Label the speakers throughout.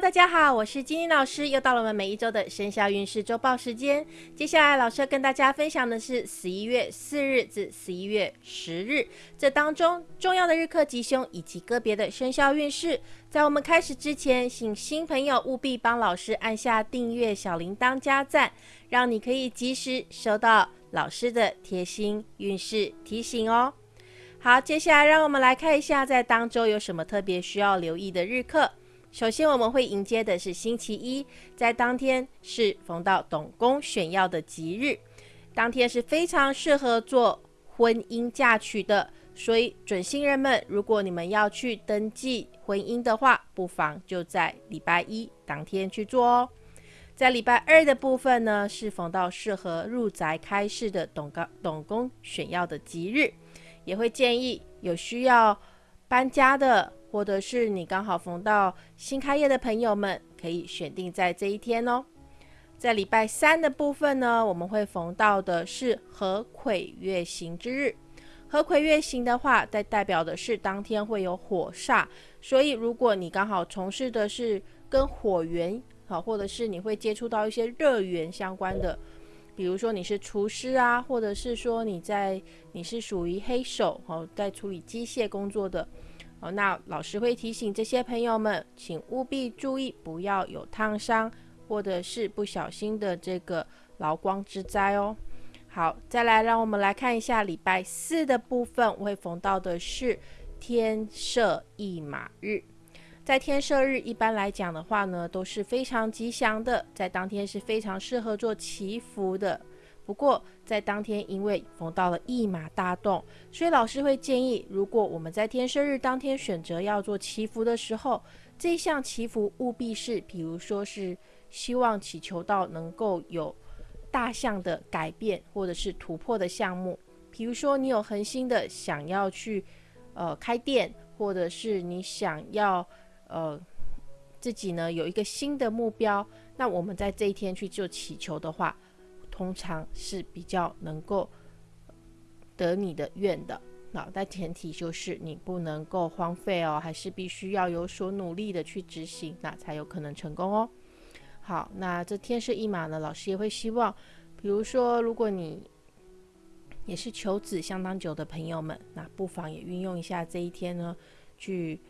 Speaker 1: 大家好，我是金英老师，又到了我们每一周的生肖运势周报时间。接下来，老师要跟大家分享的是十一月四日至十一月十日这当中重要的日课吉凶以及个别的生肖运势。在我们开始之前，请新朋友务必帮老师按下订阅、小铃铛、加赞，让你可以及时收到老师的贴心运势提醒哦。好，接下来让我们来看一下，在当周有什么特别需要留意的日课。首先，我们会迎接的是星期一，在当天是逢到董公选要的吉日，当天是非常适合做婚姻嫁娶的。所以，准新人们，如果你们要去登记婚姻的话，不妨就在礼拜一当天去做哦。在礼拜二的部分呢，是逢到适合入宅开市的董公董公选要的吉日，也会建议有需要搬家的。或者是你刚好逢到新开业的朋友们，可以选定在这一天哦。在礼拜三的部分呢，我们会逢到的是合魁月行之日。合魁月行的话，在代表的是当天会有火煞，所以如果你刚好从事的是跟火源好，或者是你会接触到一些热源相关的，比如说你是厨师啊，或者是说你在你是属于黑手哦，在处理机械工作的。哦，那老师会提醒这些朋友们，请务必注意，不要有烫伤或者是不小心的这个劳光之灾哦。好，再来让我们来看一下礼拜四的部分，会逢到的是天赦一马日。在天赦日，一般来讲的话呢，都是非常吉祥的，在当天是非常适合做祈福的。不过，在当天因为逢到了一马大动，所以老师会建议，如果我们在天生日当天选择要做祈福的时候，这项祈福务必是，比如说是希望祈求到能够有大项的改变或者是突破的项目，比如说你有恒心的想要去呃开店，或者是你想要呃自己呢有一个新的目标，那我们在这一天去做祈求的话。通常是比较能够得你的愿的，那但前提就是你不能够荒废哦，还是必须要有所努力的去执行，那才有可能成功哦。好，那这天赦一马呢，老师也会希望，比如说如果你也是求子相当久的朋友们，那不妨也运用一下这一天呢，去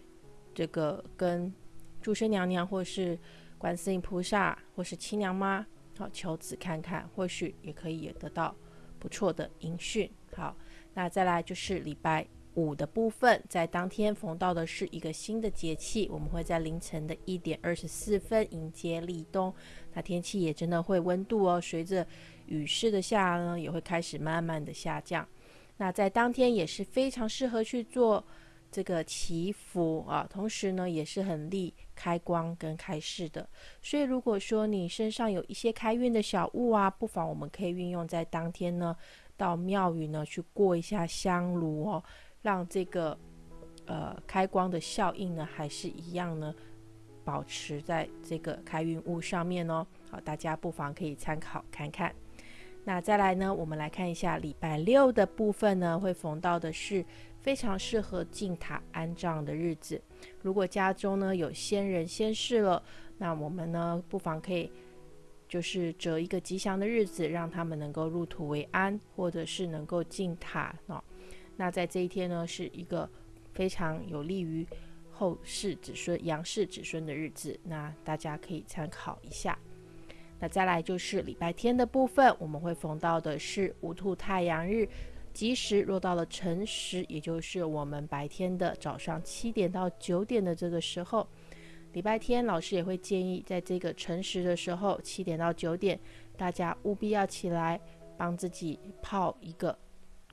Speaker 1: 这个跟诸生娘娘或是观世音菩萨或是亲娘妈。好，求子看看，或许也可以得到不错的音讯。好，那再来就是礼拜五的部分，在当天逢到的是一个新的节气，我们会在凌晨的一点二十四分迎接立冬。那天气也真的会温度哦，随着雨势的下呢，也会开始慢慢的下降。那在当天也是非常适合去做。这个祈福啊，同时呢也是很利开光跟开市的。所以如果说你身上有一些开运的小物啊，不妨我们可以运用在当天呢，到庙宇呢去过一下香炉哦，让这个呃开光的效应呢还是一样呢，保持在这个开运物上面哦。好，大家不妨可以参考看看。那再来呢，我们来看一下礼拜六的部分呢，会逢到的是。非常适合进塔安葬的日子。如果家中呢有先人先逝了，那我们呢不妨可以就是择一个吉祥的日子，让他们能够入土为安，或者是能够进塔哦。那在这一天呢，是一个非常有利于后世子孙、杨氏子孙的日子。那大家可以参考一下。那再来就是礼拜天的部分，我们会逢到的是无兔太阳日。吉时落到了辰时，也就是我们白天的早上七点到九点的这个时候。礼拜天老师也会建议，在这个辰时的时候，七点到九点，大家务必要起来帮自己泡一个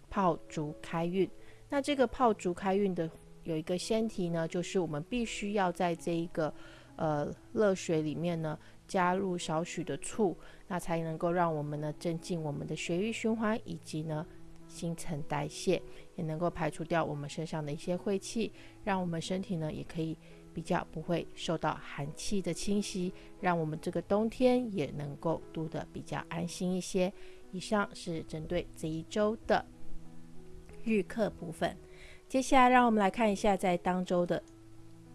Speaker 1: 泡足开运。那这个泡足开运的有一个先提呢，就是我们必须要在这一个呃热水里面呢加入少许的醋，那才能够让我们呢增进我们的血液循环，以及呢。新陈代谢也能够排除掉我们身上的一些晦气，让我们身体呢也可以比较不会受到寒气的侵袭，让我们这个冬天也能够度得比较安心一些。以上是针对这一周的日课部分，接下来让我们来看一下在当周的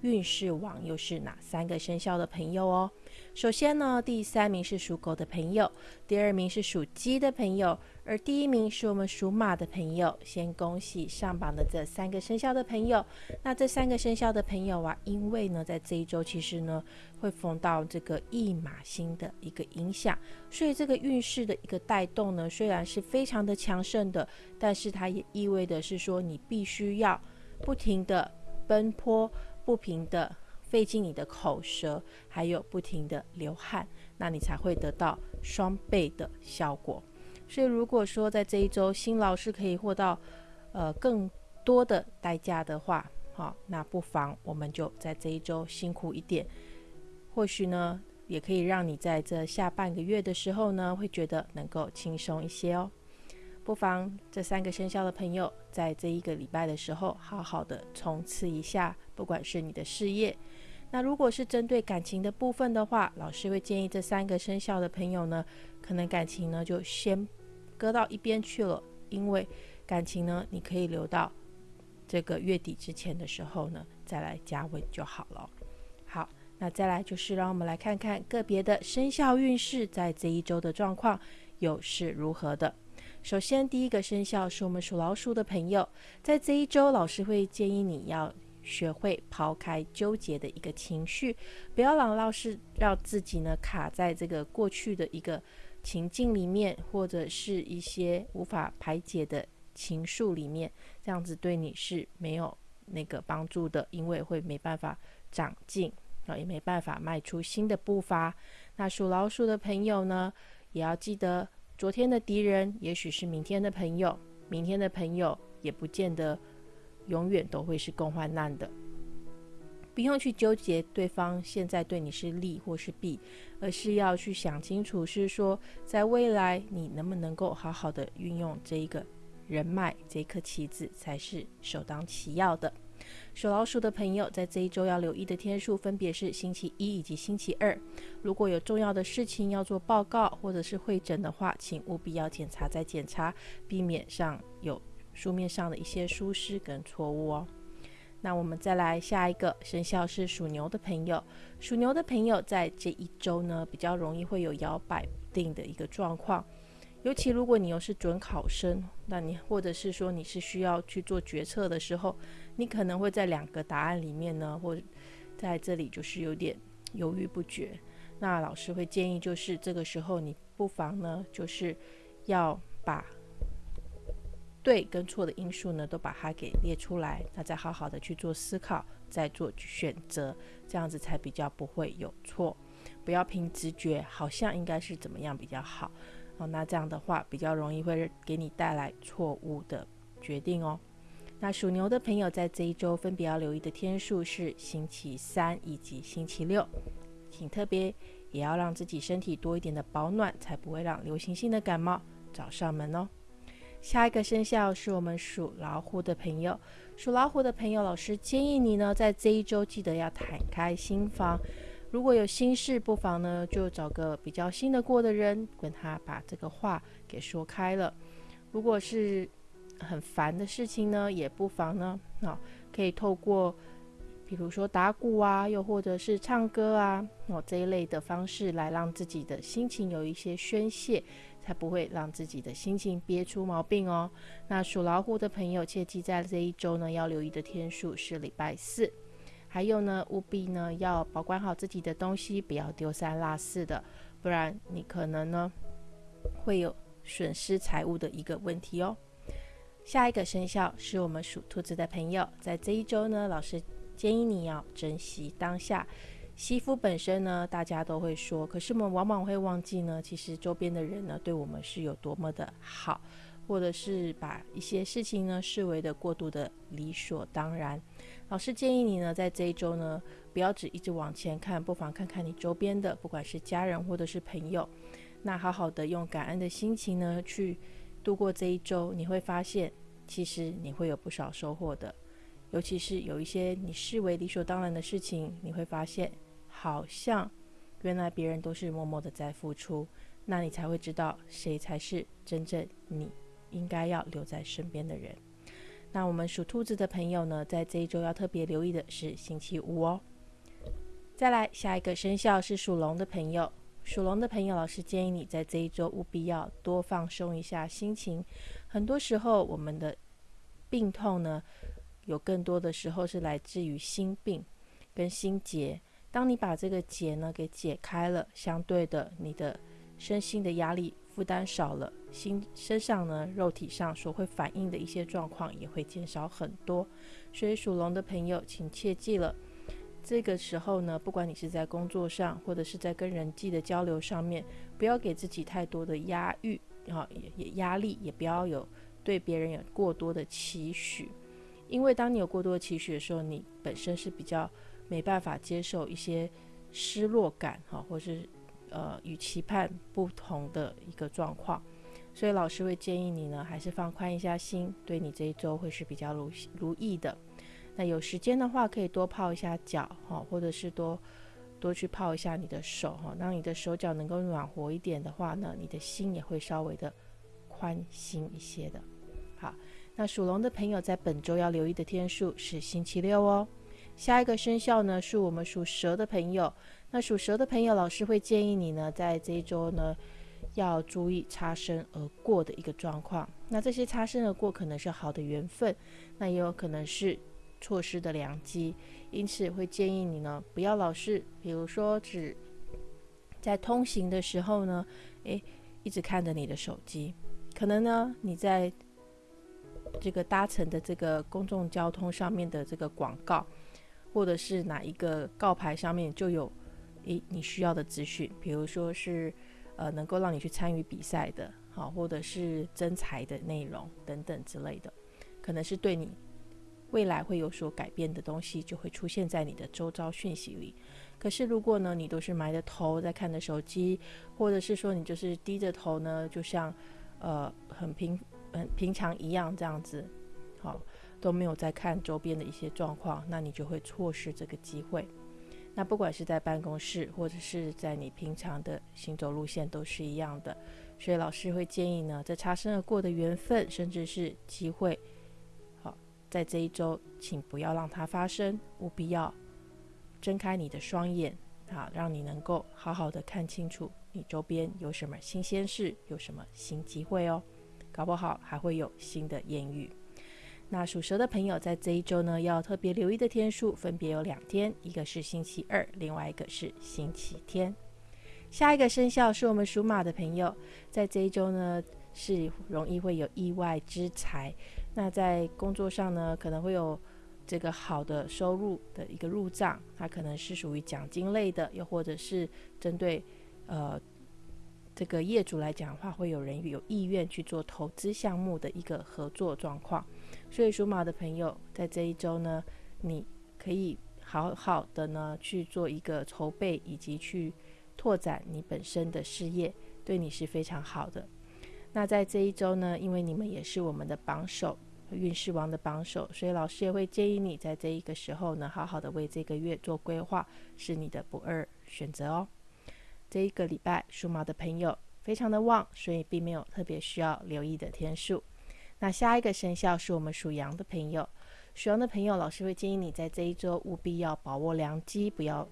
Speaker 1: 运势王又是哪三个生肖的朋友哦。首先呢，第三名是属狗的朋友，第二名是属鸡的朋友，而第一名是我们属马的朋友。先恭喜上榜的这三个生肖的朋友。那这三个生肖的朋友啊，因为呢，在这一周其实呢，会逢到这个驿马星的一个影响，所以这个运势的一个带动呢，虽然是非常的强盛的，但是它也意味的是说，你必须要不停的奔波，不停的。费尽你的口舌，还有不停的流汗，那你才会得到双倍的效果。所以，如果说在这一周辛劳是可以获到呃更多的代价的话，好，那不妨我们就在这一周辛苦一点，或许呢，也可以让你在这下半个月的时候呢，会觉得能够轻松一些哦。不妨这三个生肖的朋友，在这一个礼拜的时候，好好的冲刺一下，不管是你的事业。那如果是针对感情的部分的话，老师会建议这三个生肖的朋友呢，可能感情呢就先搁到一边去了，因为感情呢你可以留到这个月底之前的时候呢再来加温就好了。好，那再来就是让我们来看看个别的生肖运势在这一周的状况又是如何的。首先第一个生肖是我们属老鼠的朋友，在这一周老师会建议你要。学会抛开纠结的一个情绪，不要老老是让自己呢卡在这个过去的一个情境里面，或者是一些无法排解的情愫里面，这样子对你是没有那个帮助的，因为会没办法长进啊，也没办法迈出新的步伐。那属老鼠的朋友呢，也要记得，昨天的敌人也许是明天的朋友，明天的朋友也不见得。永远都会是共患难的，不用去纠结对方现在对你是利或是弊，而是要去想清楚，是说在未来你能不能够好好的运用这一个人脉这一颗棋子，才是首当其要的。属老鼠的朋友在这一周要留意的天数分别是星期一以及星期二。如果有重要的事情要做报告或者是会诊的话，请务必要检查再检查，避免上有。书面上的一些疏失跟错误哦。那我们再来下一个生肖是属牛的朋友，属牛的朋友在这一周呢，比较容易会有摇摆不定的一个状况。尤其如果你又是准考生，那你或者是说你是需要去做决策的时候，你可能会在两个答案里面呢，或在这里就是有点犹豫不决。那老师会建议，就是这个时候你不妨呢，就是要把。对跟错的因素呢，都把它给列出来，那再好好的去做思考，再做选择，这样子才比较不会有错。不要凭直觉，好像应该是怎么样比较好哦。那这样的话，比较容易会给你带来错误的决定哦。那属牛的朋友在这一周分别要留意的天数是星期三以及星期六，请特别也要让自己身体多一点的保暖，才不会让流行性的感冒找上门哦。下一个生肖是我们属老虎的朋友，属老虎的朋友，老师建议你呢，在这一周记得要坦开心房。如果有心事，不妨呢就找个比较信得过的人，跟他把这个话给说开了。如果是很烦的事情呢，也不妨呢，啊，可以透过比如说打鼓啊，又或者是唱歌啊，哦这一类的方式来让自己的心情有一些宣泄。才不会让自己的心情憋出毛病哦。那属老虎的朋友，切记在这一周呢，要留意的天数是礼拜四。还有呢，务必呢要保管好自己的东西，不要丢三落四的，不然你可能呢会有损失财物的一个问题哦。下一个生肖是我们属兔子的朋友，在这一周呢，老师建议你要珍惜当下。媳妇本身呢，大家都会说，可是我们往往会忘记呢，其实周边的人呢，对我们是有多么的好，或者是把一些事情呢视为的过度的理所当然。老师建议你呢，在这一周呢，不要只一直往前看，不妨看看你周边的，不管是家人或者是朋友，那好好的用感恩的心情呢，去度过这一周，你会发现，其实你会有不少收获的，尤其是有一些你视为理所当然的事情，你会发现。好像原来别人都是默默的在付出，那你才会知道谁才是真正你应该要留在身边的人。那我们属兔子的朋友呢，在这一周要特别留意的是星期五哦。再来，下一个生肖是属龙的朋友。属龙的朋友，老师建议你在这一周务必要多放松一下心情。很多时候，我们的病痛呢，有更多的时候是来自于心病跟心结。当你把这个结呢给解开了，相对的，你的身心的压力负担少了，心身上呢肉体上所会反映的一些状况也会减少很多。所以属龙的朋友，请切记了。这个时候呢，不管你是在工作上，或者是在跟人际的交流上面，不要给自己太多的压抑，啊，也也压力，也不要有对别人有过多的期许，因为当你有过多的期许的时候，你本身是比较没办法接受一些失落感，哈，或是呃与期盼不同的一个状况，所以老师会建议你呢，还是放宽一下心，对你这一周会是比较如如意的。那有时间的话，可以多泡一下脚哈，或者是多多去泡一下你的手哈，让你的手脚能够暖和一点的话呢，你的心也会稍微的宽心一些的。好，那属龙的朋友在本周要留意的天数是星期六哦。下一个生肖呢是我们属蛇的朋友，那属蛇的朋友，老师会建议你呢，在这一周呢要注意擦身而过的一个状况。那这些擦身而过可能是好的缘分，那也有可能是。错失的良机，因此会建议你呢，不要老是，比如说只在通行的时候呢，诶，一直看着你的手机。可能呢，你在这个搭乘的这个公众交通上面的这个广告，或者是哪一个告牌上面就有诶你需要的资讯，比如说是呃能够让你去参与比赛的，好，或者是增财的内容等等之类的，可能是对你。未来会有所改变的东西就会出现在你的周遭讯息里。可是如果呢，你都是埋着头在看着手机，或者是说你就是低着头呢，就像呃很平很平常一样这样子，好都没有在看周边的一些状况，那你就会错失这个机会。那不管是在办公室或者是在你平常的行走路线都是一样的。所以老师会建议呢，在擦身而过的缘分，甚至是机会。好在这一周，请不要让它发生，务必要睁开你的双眼啊，让你能够好好的看清楚你周边有什么新鲜事，有什么新机会哦，搞不好还会有新的艳遇。那属蛇的朋友在这一周呢，要特别留意的天数分别有两天，一个是星期二，另外一个是星期天。下一个生肖是我们属马的朋友，在这一周呢，是容易会有意外之财。那在工作上呢，可能会有这个好的收入的一个入账，它可能是属于奖金类的，又或者是针对呃这个业主来讲的话，会有人有意愿去做投资项目的一个合作状况。所以属马的朋友在这一周呢，你可以好好的呢去做一个筹备，以及去拓展你本身的事业，对你是非常好的。那在这一周呢，因为你们也是我们的榜首，运势王的榜首，所以老师也会建议你在这一个时候呢，好好的为这个月做规划，是你的不二选择哦。这一个礼拜属马的朋友非常的旺，所以并没有特别需要留意的天数。那下一个生肖是我们属羊的朋友，属羊的朋友，老师会建议你在这一周务必要把握良机，不要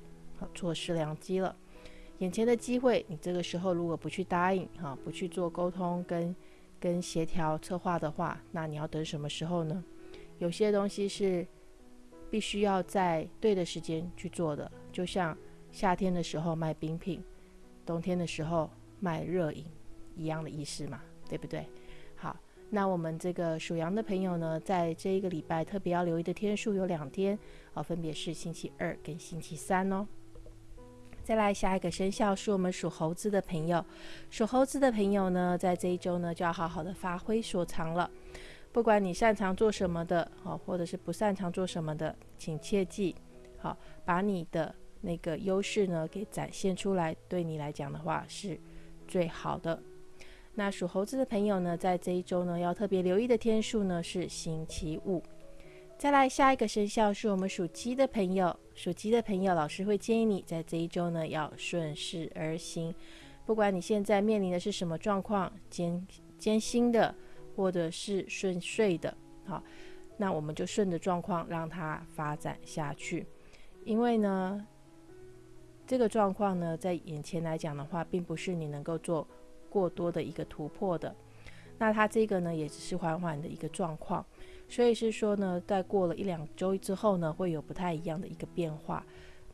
Speaker 1: 错失良机了。眼前的机会，你这个时候如果不去答应，哈，不去做沟通跟跟协调策划的话，那你要等什么时候呢？有些东西是必须要在对的时间去做的，就像夏天的时候卖冰品，冬天的时候卖热饮一样的意思嘛，对不对？那我们这个属羊的朋友呢，在这一个礼拜特别要留意的天数有两天，啊，分别是星期二跟星期三哦。再来下一个生肖是我们属猴子的朋友，属猴子的朋友呢，在这一周呢就要好好的发挥所长了。不管你擅长做什么的，好，或者是不擅长做什么的，请切记，好，把你的那个优势呢给展现出来，对你来讲的话是最好的。那属猴子的朋友呢，在这一周呢要特别留意的天数呢是星期五。再来下一个生肖是我们属鸡的朋友，属鸡的朋友，老师会建议你在这一周呢要顺势而行，不管你现在面临的是什么状况，艰艰辛的或者是顺遂的，好，那我们就顺着状况让它发展下去。因为呢，这个状况呢，在眼前来讲的话，并不是你能够做过多的一个突破的。那它这个呢，也只是缓缓的一个状况。所以是说呢，在过了一两周之后呢，会有不太一样的一个变化。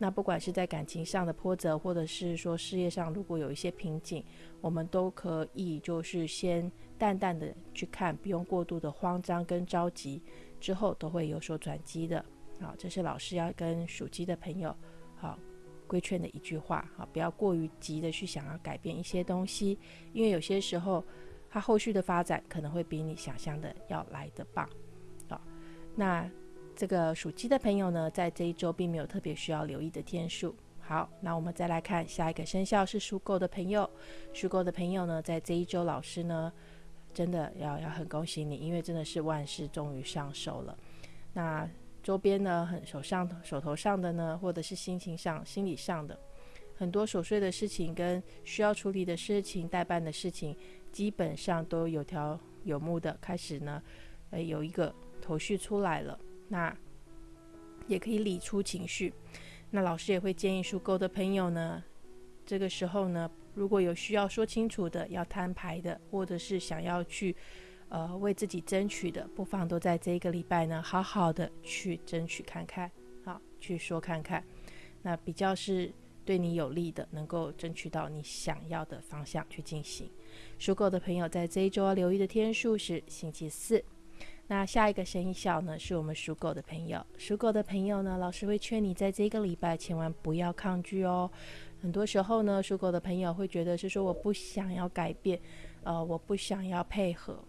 Speaker 1: 那不管是在感情上的波折，或者是说事业上如果有一些瓶颈，我们都可以就是先淡淡的去看，不用过度的慌张跟着急，之后都会有所转机的。好，这是老师要跟属鸡的朋友好规劝的一句话。好，不要过于急的去想要改变一些东西，因为有些时候它后续的发展可能会比你想象的要来得棒。好那这个属鸡的朋友呢，在这一周并没有特别需要留意的天数。好，那我们再来看下一个生肖是属狗的朋友。属狗的朋友呢，在这一周，老师呢真的要要很恭喜你，因为真的是万事终于上手了。那周边呢，很手上手头上的呢，或者是心情上、心理上的很多琐碎的事情跟需要处理的事情、代办的事情，基本上都有条有目的开始呢，呃，有一个。头绪出来了，那也可以理出情绪。那老师也会建议属狗的朋友呢，这个时候呢，如果有需要说清楚的、要摊牌的，或者是想要去呃为自己争取的，不妨都在这一个礼拜呢，好好的去争取看看，好去说看看，那比较是对你有利的，能够争取到你想要的方向去进行。属狗的朋友在这一周要留意的天数是星期四。那下一个生肖呢，是我们属狗的朋友。属狗的朋友呢，老师会劝你在这个礼拜千万不要抗拒哦。很多时候呢，属狗的朋友会觉得是说我不想要改变，呃，我不想要配合。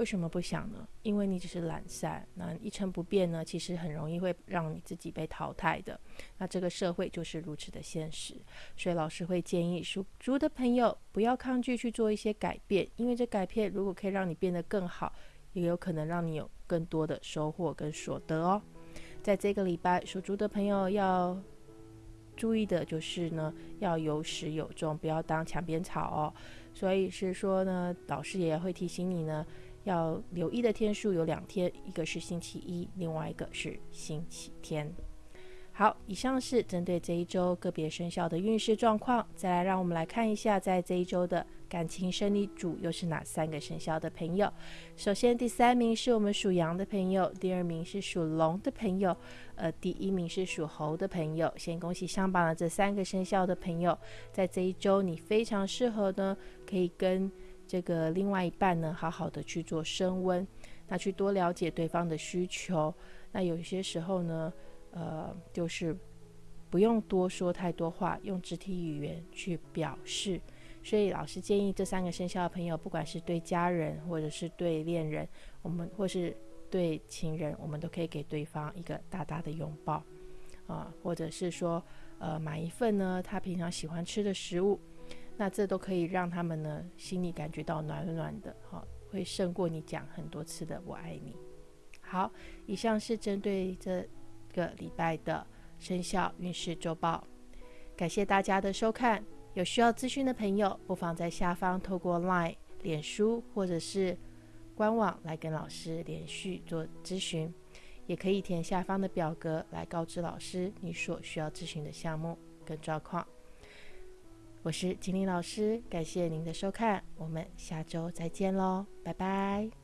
Speaker 1: 为什么不想呢？因为你只是懒散，那一成不变呢，其实很容易会让你自己被淘汰的。那这个社会就是如此的现实，所以老师会建议属猪的朋友不要抗拒去做一些改变，因为这改变如果可以让你变得更好。也有可能让你有更多的收获跟所得哦。在这个礼拜，属猪的朋友要注意的就是呢，要有始有终，不要当墙边草哦。所以是说呢，老师也会提醒你呢，要留意的天数有两天，一个是星期一，另外一个是星期天。好，以上是针对这一周个别生肖的运势状况。再来，让我们来看一下，在这一周的感情胜利组又是哪三个生肖的朋友。首先，第三名是我们属羊的朋友，第二名是属龙的朋友，呃，第一名是属猴的朋友。先恭喜上榜的这三个生肖的朋友，在这一周你非常适合呢，可以跟这个另外一半呢，好好的去做升温，那去多了解对方的需求。那有些时候呢。呃，就是不用多说太多话，用肢体语言去表示。所以老师建议这三个生肖的朋友，不管是对家人，或者是对恋人，我们或是对情人，我们都可以给对方一个大大的拥抱啊，或者是说，呃，买一份呢他平常喜欢吃的食物，那这都可以让他们呢心里感觉到暖暖的，哈，会胜过你讲很多次的我爱你。好，以上是针对这。个礼拜的生肖运势周报，感谢大家的收看。有需要咨询的朋友，不妨在下方透过 LINE、脸书或者是官网来跟老师连续做咨询，也可以填下方的表格来告知老师你所需要咨询的项目跟状况。我是金玲老师，感谢您的收看，我们下周再见喽，拜拜。